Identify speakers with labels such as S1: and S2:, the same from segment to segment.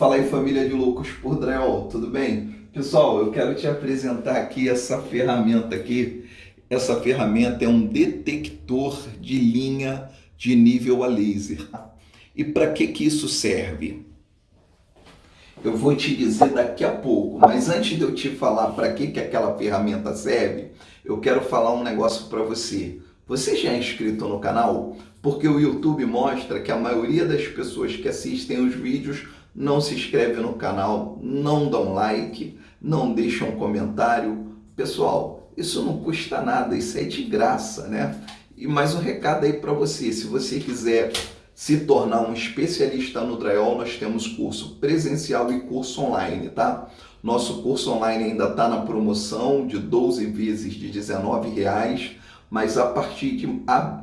S1: Fala aí família de loucos por drywall, tudo bem? Pessoal, eu quero te apresentar aqui essa ferramenta aqui. Essa ferramenta é um detector de linha de nível a laser. E para que que isso serve? Eu vou te dizer daqui a pouco, mas antes de eu te falar para que que aquela ferramenta serve, eu quero falar um negócio para você. Você já é inscrito no canal? Porque o YouTube mostra que a maioria das pessoas que assistem os vídeos não se inscreve no canal, não dão like, não deixam um comentário. Pessoal, isso não custa nada, isso é de graça, né? E mais um recado aí para você, se você quiser se tornar um especialista no drywall, nós temos curso presencial e curso online, tá? Nosso curso online ainda está na promoção de 12 vezes de R$19,00, mas a partir de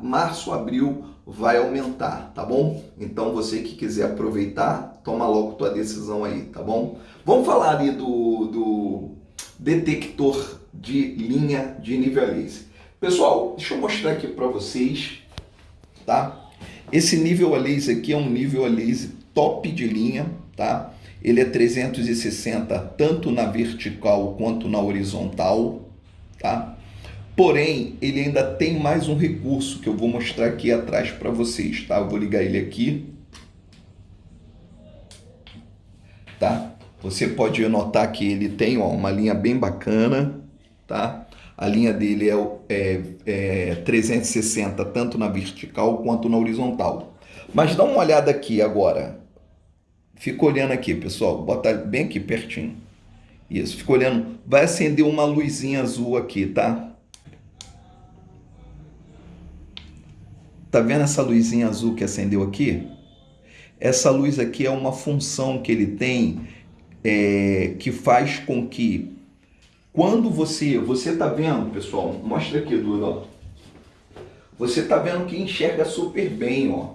S1: março, abril vai aumentar, tá bom? Então você que quiser aproveitar, toma logo tua decisão aí, tá bom? Vamos falar ali do, do detector de linha de nível laser. Pessoal, deixa eu mostrar aqui para vocês, tá? Esse nível a laser aqui é um nível a laser top de linha, tá? Ele é 360 tanto na vertical quanto na horizontal, tá? Porém, ele ainda tem mais um recurso que eu vou mostrar aqui atrás para vocês, tá? Eu vou ligar ele aqui. Tá? Você pode notar que ele tem ó, uma linha bem bacana, tá? A linha dele é, é, é 360 tanto na vertical quanto na horizontal. Mas dá uma olhada aqui agora. Fica olhando aqui, pessoal. Bota bem aqui pertinho. Isso, fica olhando. Vai acender uma luzinha azul aqui, tá? Tá vendo essa luzinha azul que acendeu aqui? Essa luz aqui é uma função que ele tem é, que faz com que quando você, você tá vendo, pessoal, mostra aqui, Duda, ó. Você tá vendo que enxerga super bem, ó.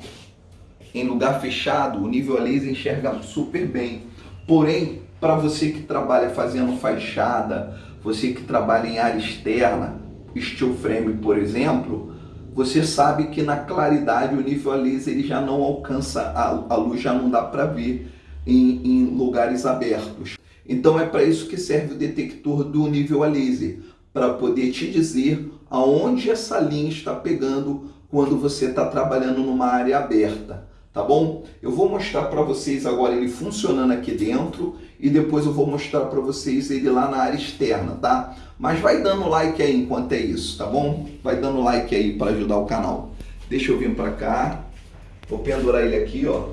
S1: Em lugar fechado, o nível a laser enxerga super bem. Porém, para você que trabalha fazendo fachada, você que trabalha em área externa, steel frame, por exemplo, você sabe que na claridade o nível a laser ele já não alcança, a, a luz já não dá para ver em, em, lugares abertos. Então é para isso que serve o detector do nível a laser, para poder te dizer aonde essa linha está pegando quando você está trabalhando numa área aberta tá bom? Eu vou mostrar para vocês agora ele funcionando aqui dentro e depois eu vou mostrar para vocês ele lá na área externa, tá? Mas vai dando like aí enquanto é isso, tá bom? Vai dando like aí para ajudar o canal. Deixa eu vir para cá, vou pendurar ele aqui, ó.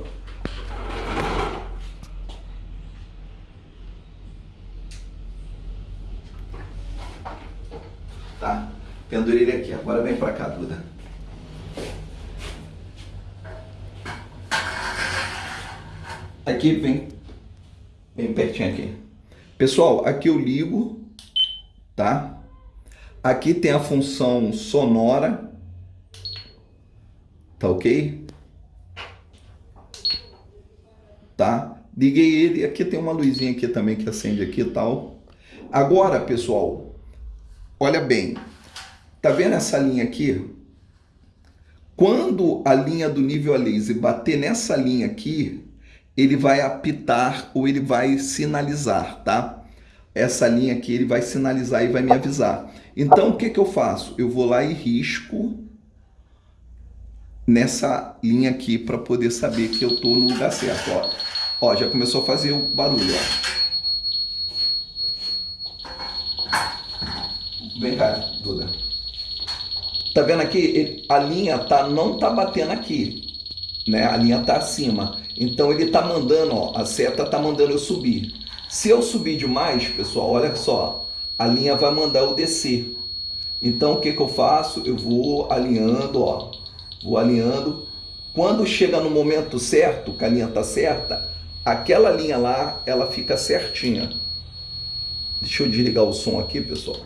S1: Tá? Pendurei ele aqui, agora vem para cá, Duda. Aqui vem bem pertinho aqui. Pessoal, aqui eu ligo, tá? Aqui tem a função sonora, tá ok? Tá? Liguei ele, aqui tem uma luzinha aqui também que acende aqui e tal. Agora, pessoal, olha bem, tá vendo essa linha aqui? Quando a linha do nível a laser bater nessa linha aqui, ele vai apitar ou ele vai sinalizar, tá? Essa linha aqui ele vai sinalizar e vai me avisar. Então o que, que eu faço? Eu vou lá e risco nessa linha aqui para poder saber que eu estou no lugar certo. Ó. ó, já começou a fazer o barulho. Ó. Vem cá, Duda. Tá vendo aqui? A linha tá, não tá batendo aqui né? A linha está acima. Então ele está mandando, ó, a seta está mandando eu subir. Se eu subir demais, pessoal, olha só, a linha vai mandar eu descer. Então o que, que eu faço? Eu vou alinhando, ó, vou alinhando. Quando chega no momento certo, que a linha está certa, aquela linha lá, ela fica certinha. Deixa eu desligar o som aqui, pessoal.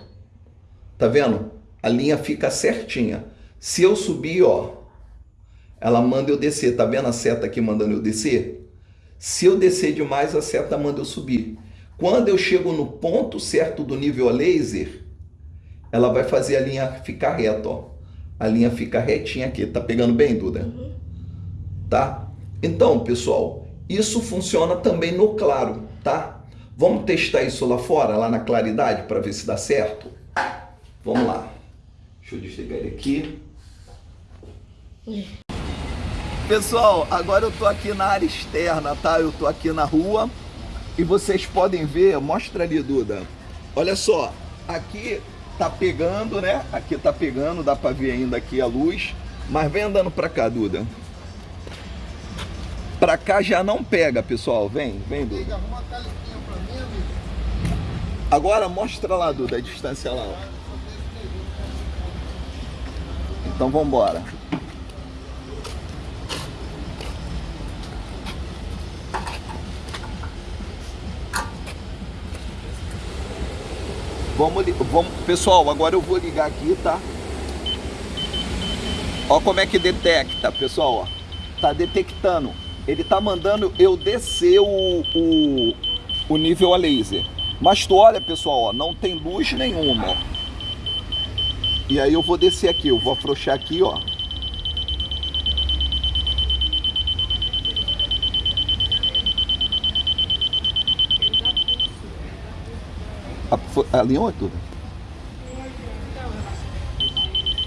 S1: Tá vendo? A linha fica certinha. Se eu subir, ó, ela manda eu descer. Tá vendo a seta aqui mandando eu descer? Se eu descer demais, a seta manda eu subir. Quando eu chego no ponto certo do nível a laser, ela vai fazer a linha ficar reta, ó. A linha fica retinha aqui. Tá pegando bem, Duda? Uhum. Tá? Então, pessoal, isso funciona também no claro, tá? Vamos testar isso lá fora, lá na claridade, para ver se dá certo? Vamos lá. Deixa eu desligar ele aqui. Pessoal, agora eu tô aqui na área externa, tá? Eu tô aqui na rua e vocês podem ver, mostra ali, Duda. Olha só, aqui tá pegando, né? Aqui tá pegando, dá para ver ainda aqui a luz. Mas vem andando para cá, Duda. Para cá já não pega, pessoal. Vem, vem, Duda. Agora mostra lá, Duda, a distância lá. Então vamos embora. Vamos, vamos, pessoal, agora eu vou ligar aqui, tá? Ó como é que detecta, pessoal, ó. Tá detectando. Ele tá mandando eu descer o, o, o nível a laser. Mas tu olha, pessoal, ó, não tem luz nenhuma, ó. E aí eu vou descer aqui, eu vou afrouxar aqui, ó. Alinhou tudo?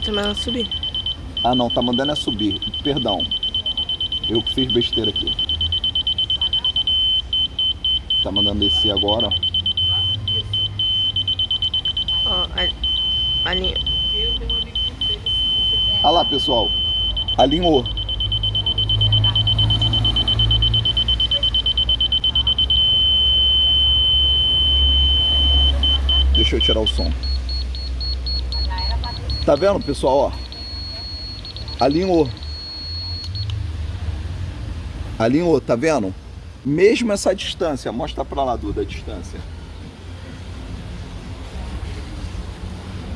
S2: Tá mandando subir.
S1: Ah não, tá mandando é subir. Perdão. Eu fiz besteira aqui. Tá mandando descer agora.
S2: Ó, alinhou.
S1: Olha lá, pessoal. Alinhou. Deixa eu tirar o som. Tá vendo, pessoal, ó? Alinhou. Alinhou, tá vendo? Mesmo essa distância, mostra pra lá, Duda, a distância.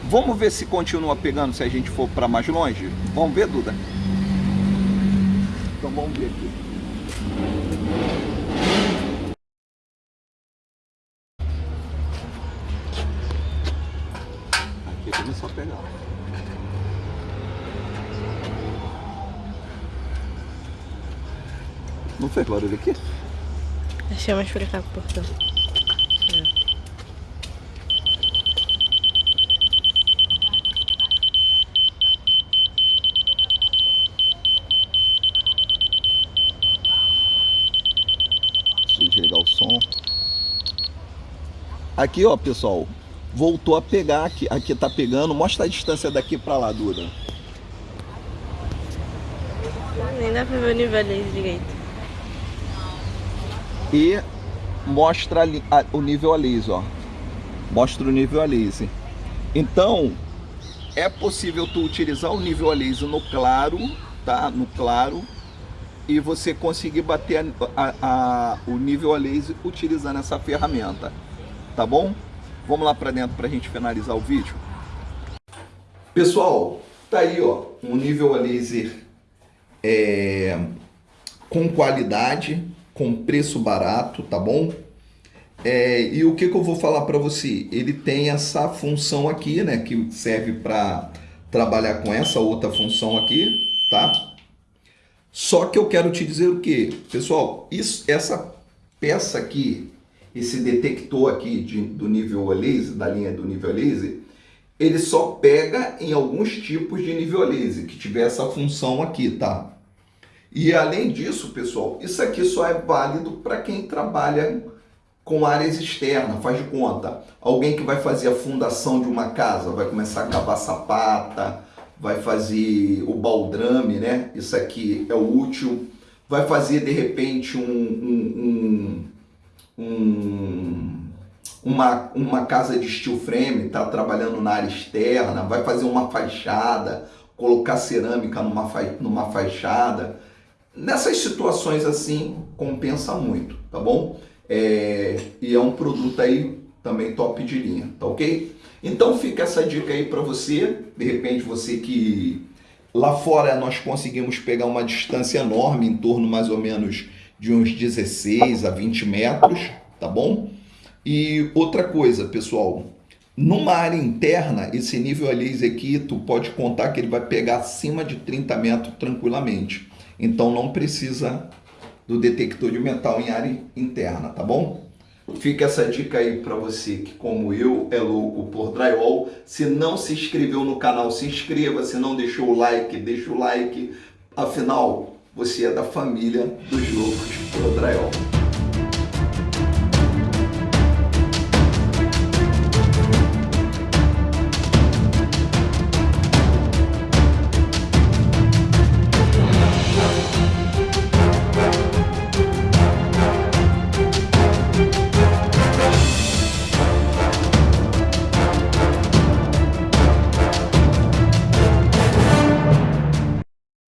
S1: Vamos ver se continua pegando se a gente for para mais longe? Vamos ver, Duda? Então vamos ver aqui. Aqui começou a pegar. Não fez barulho aqui?
S2: Deixa eu mais pra cá, portão.
S1: desligar o som. Aqui, ó, pessoal, voltou a pegar aqui. Aqui tá pegando. Mostra a distância daqui para lá, Duda.
S2: Nem dá pra ver o nível ali direito.
S1: E mostra ali, a, o nível a laser, ó. Mostra o nível a laser. Então, é possível tu utilizar o nível a laser no claro, tá? No claro e você conseguir bater a, a, a, o nível a laser utilizando essa ferramenta, tá bom? Vamos lá para dentro para a gente finalizar o vídeo. Pessoal, tá aí ó, um nível a laser é, com qualidade, com preço barato, tá bom? É, e o que, que eu vou falar para você? Ele tem essa função aqui, né, que serve para trabalhar com essa outra função aqui, tá? Só que eu quero te dizer o que, pessoal, isso, essa peça aqui, esse detector aqui de, do nível laser, da linha do nível laser, ele só pega em alguns tipos de nível laser, que tiver essa função aqui, tá? E além disso, pessoal, isso aqui só é válido para quem trabalha com áreas externas, faz de conta. Alguém que vai fazer a fundação de uma casa, vai começar a cavar sapata, vai fazer o baldrame, né? Isso aqui é útil. Vai fazer, de repente, um, um, um, um uma, uma casa de steel frame, está trabalhando na área externa, vai fazer uma fachada, colocar cerâmica numa, fa numa fachada. Nessas situações assim, compensa muito, tá bom? É, e é um produto aí também top de linha, tá ok? Então fica essa dica aí para você, de repente você que lá fora nós conseguimos pegar uma distância enorme, em torno mais ou menos de uns 16 a 20 metros, tá bom? E outra coisa, pessoal, numa área interna, esse nível a laser aqui, tu pode contar que ele vai pegar acima de 30 metros tranquilamente. Então não precisa do detector de metal em área interna, tá bom? Fica essa dica aí para você que, como eu, é louco por drywall. Se não se inscreveu no canal, se inscreva. Se não deixou o like, deixa o like. Afinal, você é da família dos loucos drywall.